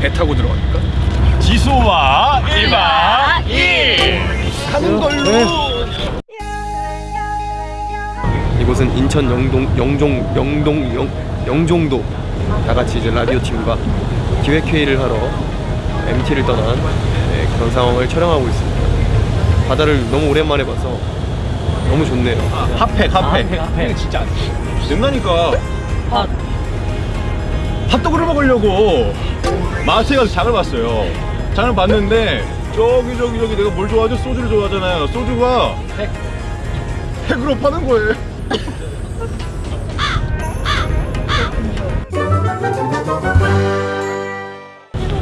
배 타고 들어가니까. 지소와 1박 2일. 하는 걸로. 이곳은 인천 영동 영종 영동 영, 영종도 다같이 이제 라디오 팀과 기획 회의를 하러 MT를 떠난 네, 그런 상황을 촬영하고 있습니다. 바다를 너무 오랜만에 봐서 너무 좋네요. 핫팩 핫팩. 핫팩. 진짜 된다니까. 핫. 핫도그를 먹으려고 마트에 가서 장을 봤어요. 장을 봤는데 저기 저기 저기 내가 뭘 좋아하죠? 소주를 좋아하잖아요. 소주가 핵 핵으로 파는 거예요.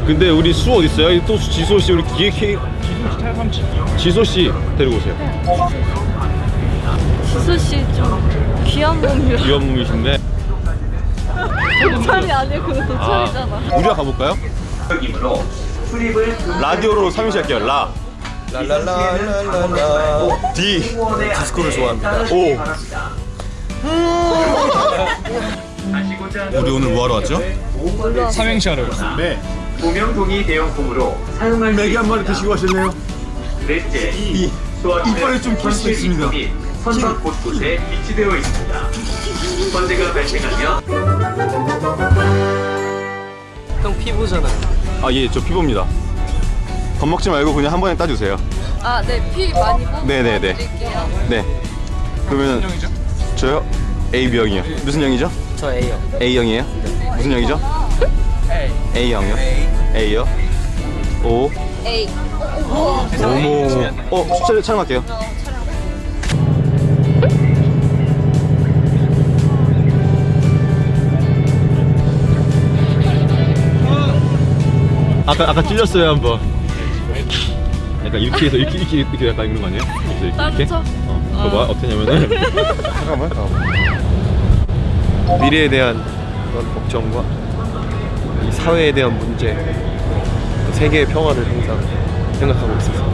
근데 우리 수 어디 있어요? 또 지소 씨 우리 기획회 지소 씨 데리고 오세요. 지수 씨좀 귀한 몸이라. 귀여운 몸이신데 도찰이 아니고 도찰이잖아. 우리가 가볼까요? 라디오로 삼행시 할게요. 라, 랄랄랄랄랄라 디, 디스코를 좋아합니다. 오. 우리 오늘 뭐하러 왔죠? 삼행시를 네. 구명동이 대형품으로 사용할 수 맥이 한 마리 드시고 가셨네요. 넷째, 이 이빨이 좀 길 수도 있습니다. 및 선박 곳곳에 비치되어 있습니다. 번제가 발생하면 형 피부잖아. 아 예, 저 피부입니다. 겁먹지 말고 그냥 한 번에 따주세요. 아, 네, 피 많이 뽑아 네네네. 드릴게요. 네. 그러면 저요? AB형이요. 무슨 형이죠? 저 A요. A형이에요? 무슨 형이죠? A형이요? A요? O 에이. 어머 어 숫자 촬영할게요 아까 아까 찔렸어요 한번 약간 이렇게 해서 이렇게 이렇게 이렇게 약간 이런 거 아니에요? 이렇게 이렇게? 따뜻하? 어 봐봐 어떠냐면은 잠깐만 미래에 대한 그런 걱정과 이 사회에 대한 문제, 또 세계의 평화를 항상 생각하고 있어서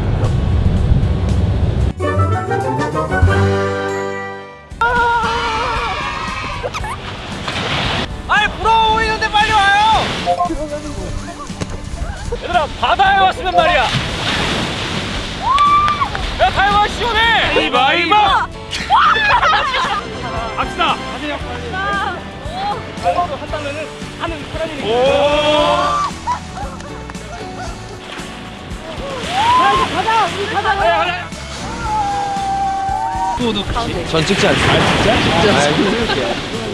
얘들아 바다에 왔으면 말이야. 야 타이거 시원해. 이봐 이봐 갑시다 가세요 한다면은 하는 사람이니까 가자 우리 가자 가자 전 찍지 않습니다.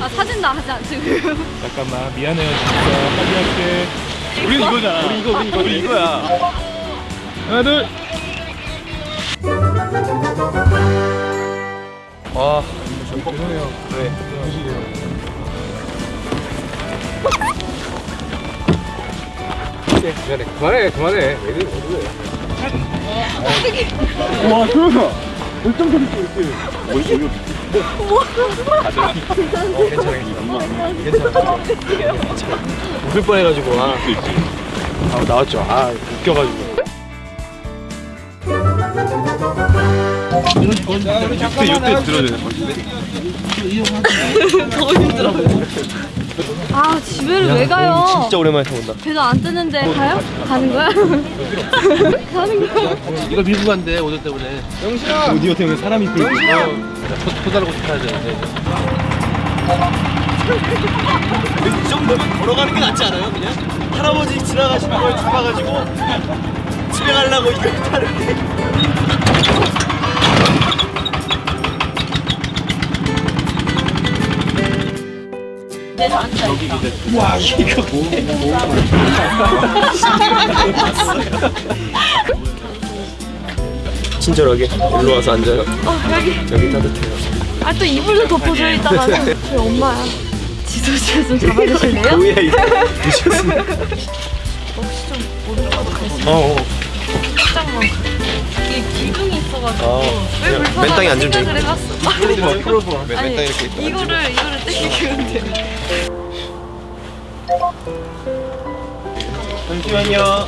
아, 사진 나 하지 않지, 지금. 잠깐만 미안해요 진짜. 빨리 할게 우린 이거잖아 우리 이거 우리 이거 우리 이거야 하나 둘 아, 죄송해요. 네. 네, 미안해. 그만해, 그만해. 왜 그래, 왜 그래. 어, 괜찮아. 괜찮아. 괜찮아. 웃을 뻔해가지고, 아. 아, 나왔죠. 아, 웃겨가지고. 이때 이때 들어야 되는 건데 너무 힘들어. 아, 집에를 왜 가요? 진짜 오랜만에 타본다. 배도 안 뜨는데 가요? 가는 거야? 가는 거야? 이거 밀고 간대 오늘 때문에 오디오 때문에 사람이 끌고 토, 토달고 타야 되는데 이 정도면 걸어가는 게 낫지 않아요? 그냥 할아버지 지나가시는 걸 잡아가지고 집에 가려고 이걸 타는데 네, 저한테. 친절하게 일로 와서 앉아요. 어, 여기. 여기 따뜻해요. 아, 또 이불도 덮어져 있다가는. 저희 엄마야. 지수 씨를 좀 잡아주실래요? 뭐야 이거? 미쳤습니다. 혹시 좀 오른쪽으로 갈수 어, 어. 살짝만. 이게 기둥 이 있어가지고. 아, 왜 그냥 불편하게 맨 생각을. 해봤어. 풀어도 막 맨, 땅에 이렇게 있고 이거를, 이거를 땡기면 돼. 잠시만요.